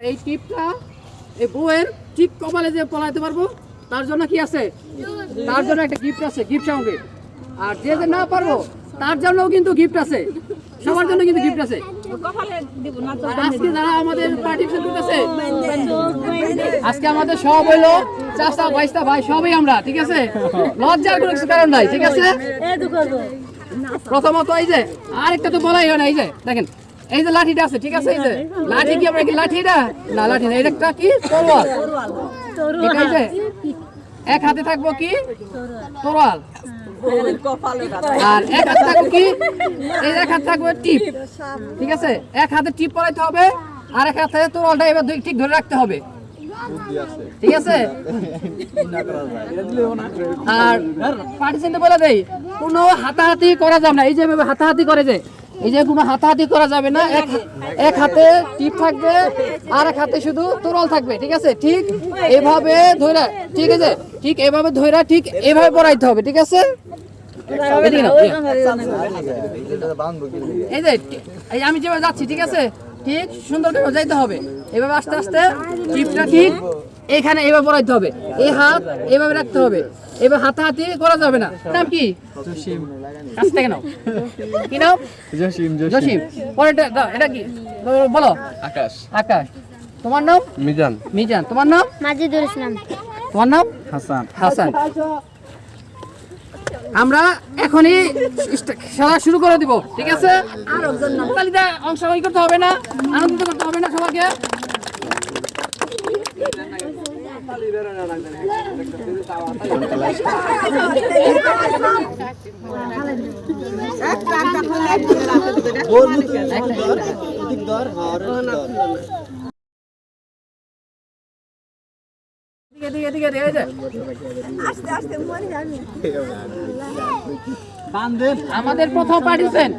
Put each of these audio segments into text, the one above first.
এই টিপটা এই বউয়ের টিপ কপালে যে পলাইতে পারব তার জন্য কি আছে? তার জন্য একটা গিফট আছে গিফট সঙ্গে। আর যে যে না পারব তার জন্যও কিন্তু গিফট আছে। সবার জন্য কিন্তু গিফট আছে। আজকে যারা আমাদের পার্টিসিপেট করতেছে আজকে আমাদের সব হইল চাষা বাইশটা ভাই সবই আমরা ঠিক আছে? লজ্জার কোনো কারণ নাই ঠিক আছে? প্রথমত এই যে আরেকটা তো বলাই হয় না এই যে দেখেন। এই যে লাঠিটা আছে ঠিক আছে? এই যে লাঠি কি আমরা কি লাঠি এটা না লাঠি না এটা একটা কি? তরোয়াল। এই যে এক হাতে থাকব কি? তরোয়াল। আর এক হাতে থাকব কি? এই এক হাতে থাকবে টিপ। ঠিক আছে? এক হাতে টিপ পরাইতে হবে আর এক হাতে তরোয়ালটা এবার দুই- ঠিক ধরে রাখতে হবে। ঠিক আছে? আর পার্টিসেন্টে বলে দেই কোনো হাতাহাতি করা যাবে না। এই যে হাতাহাতি করে যে এই যে কোনো হাতাহাতি করা যাবে না, এক এক হাতে টিপ থাকবে, আর এক হাতে শুধু তরল থাকবে, ঠিক আছে? ঠিক এভাবে ধরে ঠিক আছে? ঠিক এভাবে ধরে ঠিক এভাবে পড়াইতে হবে, ঠিক আছে। এই যে, এই আমি যেভাবে যাচ্ছি, ঠিক আছে? ঠিক সুন্দর করে যাইতে হবে। এভাবে আস্তে আস্তে টিপটা ঠিক এখানে এভাবে পড়াইতে হবে। এই হাত এভাবে রাখতে হবে। এবার হাতাহাতি করা যাবে না। নাম কি? কাছ থেকে নাও। কি নাম? জসিম জসিম। পরেরটা এটা কি? বলো- আকাশ। আকাশ। তোমার নাম? মিজান। মিজান। তোমার নাম? মাজিদুল ইসলাম। তোমার নাম? হাসান। হাসান। আমরা এখনই খেলা শুরু করে দিব ঠিক আছে? অংশগ্রহণ করতে হবে না আনন্দিত করতে হবে না সবাইকে দিকে দিকে দিকে দিকে, এই যে। আমাদের প্রথম পার্টিসেন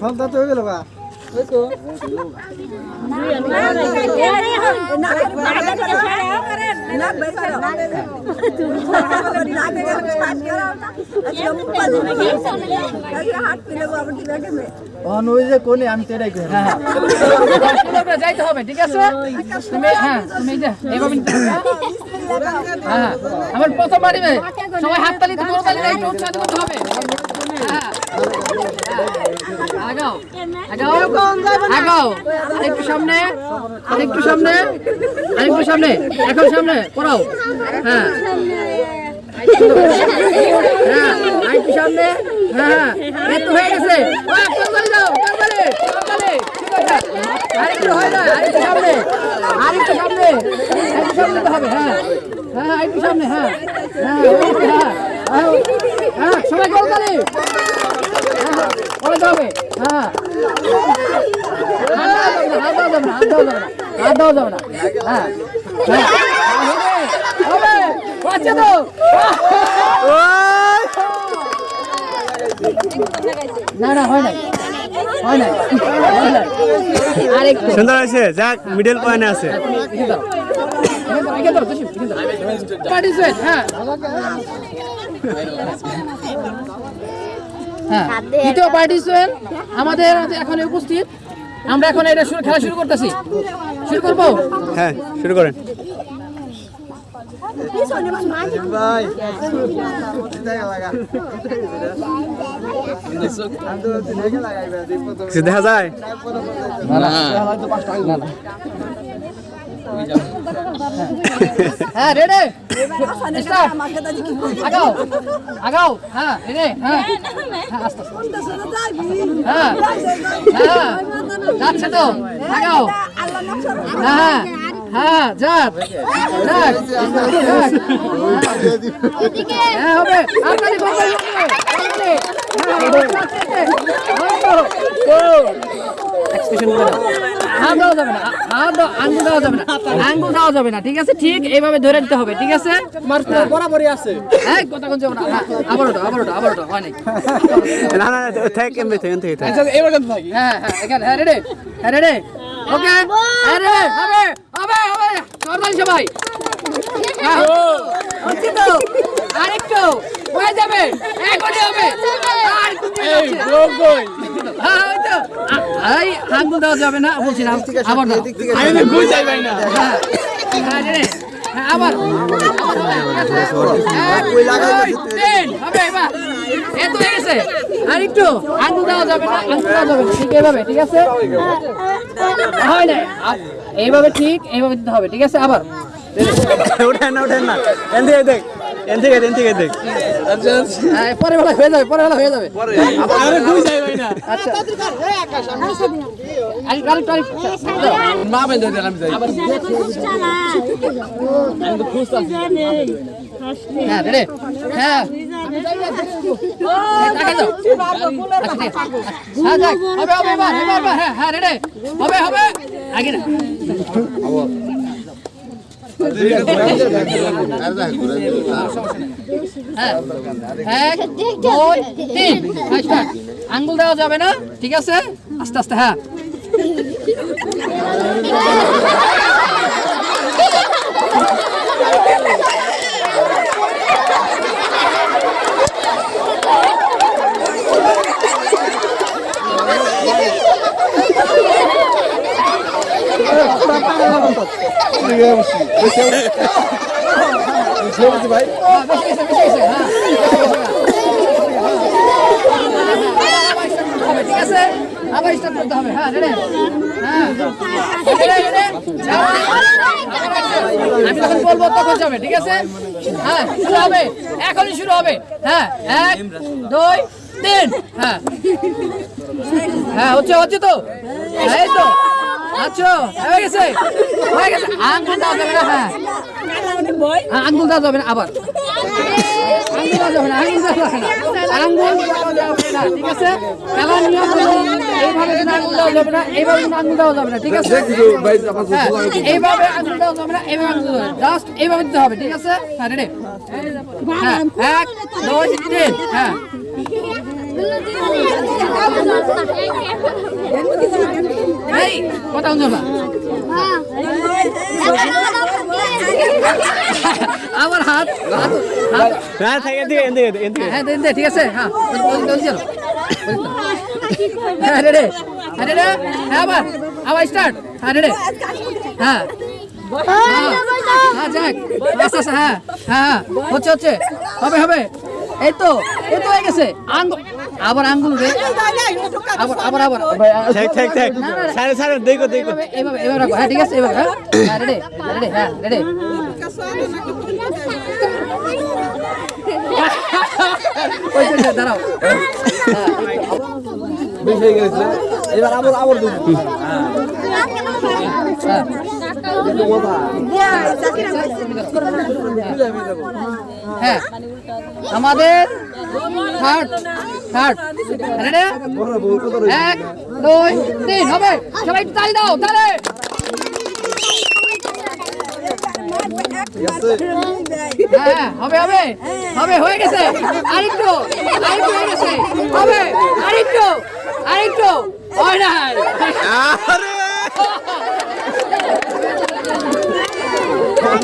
সন্ধ্যা তো হয়ে গেল বা। কোনে আমি তো এটাই করি। হ্যাঁ হ্যাঁ। যাইতে হবে ঠিক আছে? তুমি হ্যাঁ তুমি হ্যাঁ হ্যাঁ। আমার প্রথম পারিবে সবাই হাত তালি তো করতে হবে। আগাও। আগাও। আগাও। একটু সামনে। আরেকটু সামনে। আরেকটু সামনে। এখন সামনে। পড়াও। হ্যাঁ। হ্যাঁ। আরেকটু সামনে। হ্যাঁ এই তো হয়ে গেছে। আরেকটু হয় না আরেকটু সামনে। আরেকটু সামনে। আরেকটু সামনে তো হবে হ্যাঁ। হ্যাঁ আরেকটু সামনে হ্যাঁ। হ্যাঁ হ্যাঁ। হ্যাঁ, হ্যাঁ সবাই করতালি হ্যাঁ হাত দেওয়া যাবে হাত দেওয়া যাবে হাত দেওয়া যাবে না না হয় নাই আরেকটু সুন্দর আছে যাক মিডল পয়েন্টে আছে দাও। দাও, দাও, দাও। হ্যাঁ। হ্যাঁ, দ্বিতীয় পার্টিসিপেন্ট আমাদের এখন উপস্থিত। আমরা এখন এটা শুরু খেলা শুরু করতেছি। শুরু করব? হ্যাঁ শুরু করেন। দেখা যায়। হ্যাঁ রেডি। আগাও আগাও। হ্যাঁ রেডি। হ্যাঁ। হ্যাঁ আস্তে হ্যাঁ। হ্যাঁ। যাচ্ছে তো। আগাও। হ্যাঁ হ্যাঁ। যাক। যাক। হ্যাঁ করবে হাত দেওয়া যাবে না হাত দেওয়া আঙ্গুল দেওয়া যাবে না আঙ্গুল দেওয়া যাবে না ঠিক আছে? ঠিক এইভাবে ধরে দিতে হবে ঠিক আছে? বরাবরই আছে। এই কথা কোন যাবে না হ্যাঁ, আবার ওটা আবার ওটা আবার ওটা হয় নাই। না না থাক এমনি থেকে থেকে থাক। হ্যাঁ হ্যাঁ এখানে হ্যাঁ রেডি হ্যাঁ রেডি ওকে হ্যাঁ রেডি হবে হবে হবে। করবেন সবাই হ্যাঁ, আরেকটু হয়ে যাবে। এখনই হবে। আর একটু তো হ্যাঁ ওই তো আ- এই আঙ্গুল দেওয়া যাবে না। আবার। হ্যাঁ হ্যাঁ। হ্যাঁ, আবার আর একটু আঙ্গুল দেওয়া যাবে না আঙ্গুল দেওয়া যাবে ঠিক এইভাবে ঠিক আছে? হয় না এইভাবে ঠিক এইভাবে দিতে হবে ঠিক আছে? আবার। না উঠেন না। দেখ। এন থেকে এন থেকে দেখ হ্যাঁ, পরে বেলা হয়ে যাবে পরে বেলা হয়ে যাবে। যাই ভাই না? আচ্ছা। মা যাই। হ্যাঁ রে হ্যাঁ। টাকা দাও হ্যাঁ হবে হবে এবার এবার। হ্যাঁ হ্যাঁ রেডে। হবে হবে। আগে না হ্যাঁ এক দুই তিন হ্যাঁ, start। আঙ্গুল দেওয়া যাবে না ঠিক আছে? আস্তে আস্তে হ্যাঁ। ভাই হ্যাঁ, হ্যাঁ। ঠিক আছে আবার স্টার্ট করতে হবে হ্যাঁ হ্যাঁ ঠিক আছে হ্যাঁ শুরু হবে এখনই শুরু হবে হ্যাঁ এক দুই তিন হ্যাঁ হ্যাঁ হচ্ছে হচ্ছে তো হ্যাঁ, এই তো আচ্ছা হয়ে গেছে। হয়ে গেছে। আঙ্গুল দেওয়া যাবে না হ্যাঁ। হ্যাঁ, আঙ্গুল যাবে না আবার। আঙ্গুল দেওয়া যাবে না আঙ্গুল দেওয়া যাবে না। আঙ্গুল দেওয়া যাবে না ঠিক আছে? খেলার নিয়ম হলো এইভাবে কিন্তু আঙ্গুল দেওয়া যাবে না এইভাবে কিন্তু আঙ্গুল দেওয়া যাবে না ঠিক আছে? হ্যাঁ এইভাবে আঙ্গুল দেওয়া যাবে না এইভাবে আঙ্গুল জাস্ট এইভাবে দিতে হবে ঠিক আছে? হ্যাঁ রেডি হ্যাঁ এক দুই তিন হ্যাঁ। এই কথা আমার হাত হাত না থেকে এন থেকে এন থেকে এন থেকে হ্যাঁ ঠিক আছে হ্যাঁ চলো হ্যাঁ রেডে হ্যাঁ রেডে হ্যাঁ আবার আবার স্টার্ট হ্যাঁ রেডে হ্যাঁ হ্যাঁ। হ্যাঁ যাক আস্তে আস্তে হ্যাঁ হ্যাঁ হ্যাঁ হচ্ছে হচ্ছে। হবে হবে। এই তো এই তো হয়ে গেছে। আঙ্গুল আবার আঙ্গুল রে। আবার আবার আবার। থাক থাক থাক সাড়ে সাড়ে দেখো দেখো। এইভাবে এইভাবে রাখো। হ্যাঁ ঠিক আছে এইভাবে হ্যাঁ। হ্যাঁ রেডি রেডি হ্যাঁ রেডি। ওই যে, দাঁড়াও। বেশি হয়ে গেছে এবার আবার আবার দেবো হ্যাঁ। আমাদের থার্ড থার্ড এক দুই তিন হবে সবাই তালি দাও তালে হ্যাঁ হবে হবে হবে হয়ে গেছে আরেকটু আরেকটু হয়ে গেছে হবে আরেকটু আরেকটু হয় না লাগছে আচ্ছা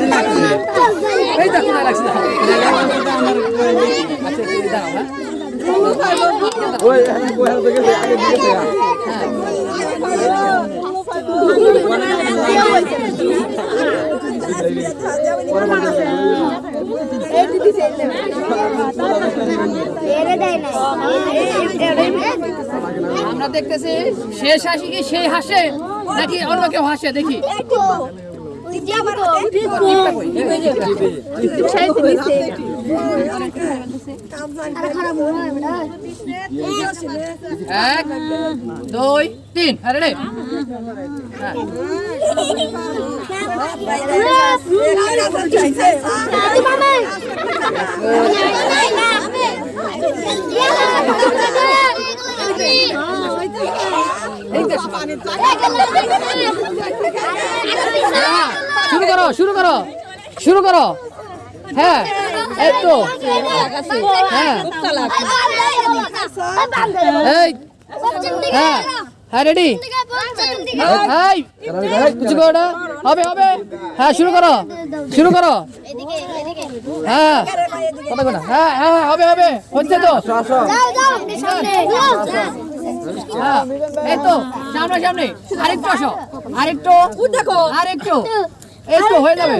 দাঁড়াও হ্যাঁ ওই ওই হাতে গেছে আগে দিকে আমরা দেখতেছি শেষ হাসি কি সেই হাসে নাকি অন্য কেউ হাসে? দেখি। এক দুই তিন দেখো হ্যাঁ, শুরু। করো শুরু করো। শুরু করো। হ্যাঁ এই তো। হ্যাঁ। এই। হ্যাঁ হ্যাঁ রেডি হাই কিছু করো হবে হবে। হ্যাঁ শুরু করো। শুরু করো। হ্যাঁ। কথা হ্যাঁ হ্যাঁ হবে হবে। হচ্ছে তো। হ্যাঁ, এই তো সামনে সামনে। আরেকটু আসো। আরেকটু দেখো আরেকটু। এই তো হয়ে যাবে।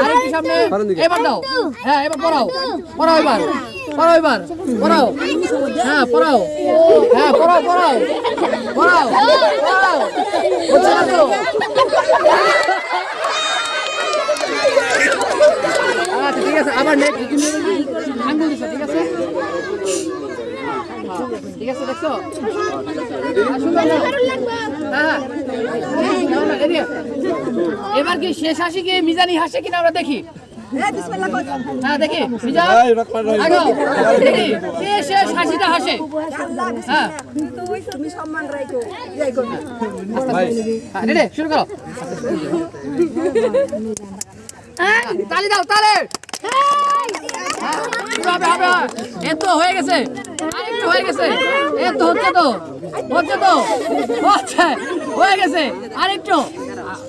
আরেকটু সামনে। এবার দাও। হ্যাঁ এবার পড়াও। পড়াও এবার। পড়াও এবার। পড়াও। হ্যাঁ পড়াও। হ্যাঁ পড়াও পড়াও। পড়াও। পড়াও। হচ্ছে না তো? আচ্ছা ঠিক আছে। আবার নেক্সট আঙ্গুল ঠিক আছে? ঠিক আছে দেখছ? হ্যাঁ। এবার কি শেষ হাসি কি মিজানি হাসে কিনা আমরা দেখি? হ্যাঁ দেখি। শেষ হাসিটা হাসে। হ্যাঁ। শুরু করো। তালি দাও তালি। হবে হবে? এ তো হয়ে গেছে। আরেকটু হয়ে গেছে। এ তো হচ্ছে তো। হচ্ছে তো। হচ্ছে। হয়ে গেছে। আরেকটু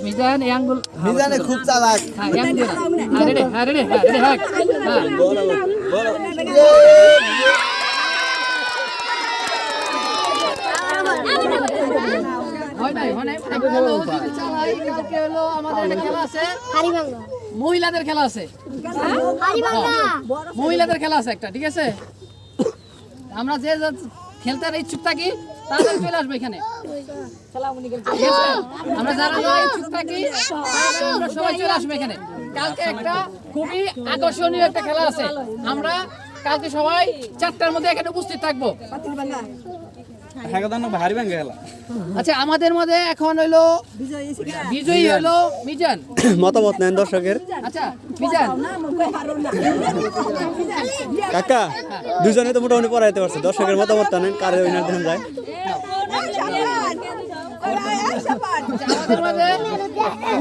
মিজান এই আঙ্গুল। মিজানে খুব চালাক। হ্যাঁ আঙ্গুল। রেডি হ্যাঁ রেডি হ্যাঁ হ্যাঁ হ্যাঁ হয়। নাই হয়। নাই আমরা হলো যদি চালাই কালকে হলো আমাদের একটা খেলা আছে মহিলাদের খেলা আছে। মহিলাদের খেলা আছে একটা, ঠিক আছে? আমরা যে খেলতে ইচ্ছুক থাকি, তাদের চলে আসবে এখানে। আমরা যারা ইচ্ছুক থাকি আমরা সবাই চলে আসবে এখানে। কালকে একটা খুবই আকর্ষণীয় একটা খেলা আছে। আমরা কালকে সবাই চারটার মধ্যে এখানে উপস্থিত থাকব। হ্যাঁ ভারী ব্যাংকে গেলা আচ্ছা আমাদের মধ্যে এখন হইল বিজয়ী হইল মিজান। মতামত নেন দর্শকের। আচ্ছা মিজান। কাকা দুজনে তো মোটামুটি পড়াইতে পারছে দর্শকের মতামত নেন কারে উইনার দেন যায়।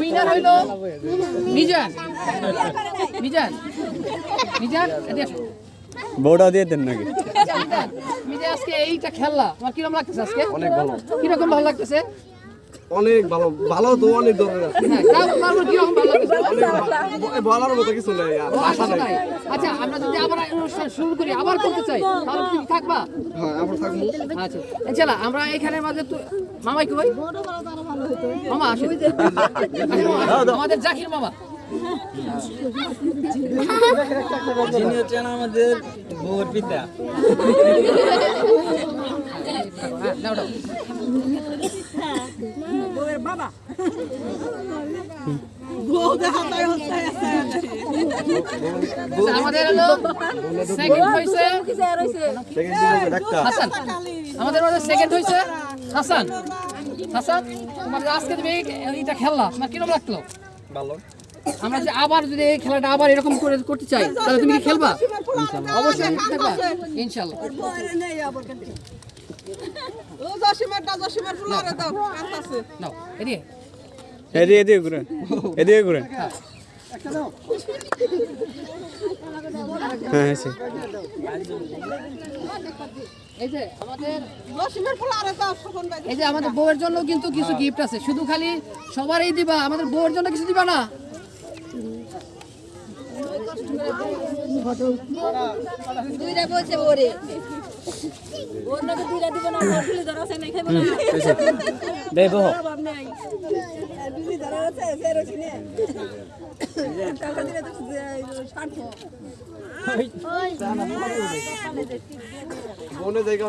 উইনার হইল মিজান। মিজান মিজান বউটা দিয়ে দেন নাকি? আজকে এইটা খেললা তোমার কীরকম লাগতেছে আজকে? অনেক ভালো। কীরকম ভালো লাগতেছে? অনেক ভালো ভালো তো অনেক দরকার হ্যাঁ বলার মতো কিছু নেই আচ্ছা, আচ্ছা আমরা যদি আবার অনুষ্ঠান শুরু করি আবার করতে চাই তাহলে তুমি থাকবা? হ্যাঁ থাকব। আচ্ছা চলা আমরা এখানের মাঝে মামাই কই? মামা মামা। আমাদের জাকির মামা। যিনি হচ্ছেন আমাদের বউর পিতা। আমাদের হলো সেকেন্ড হইছে হাসান। আমাদের সেকেন্ড হইছে হাসান। হাসান তোমার আজকে তুমি এটা খেললা তোমার কীরকম লাগল? ভালো। আমরা যে আবার যদি এই খেলাটা আবার এরকম করে করতে চাই তাহলে তুমি কি খেলবা? অবশ্যই ইনশাল্লাহ এদিকে। এদিকে এদিকে এদিকে ঘুরেন। হ্যাঁ এই যে আমাদের বউয়ের জন্য কিন্তু কিছু গিফট আছে। শুধু খালি সবারই দিবা আমাদের বউয়ের জন্য কিছু দিবা না। দুইটা বলছে ওরে দুইটা দিব না ধরা আছে না খাইব না দেই বহ অভাব নাই বনে জায়গা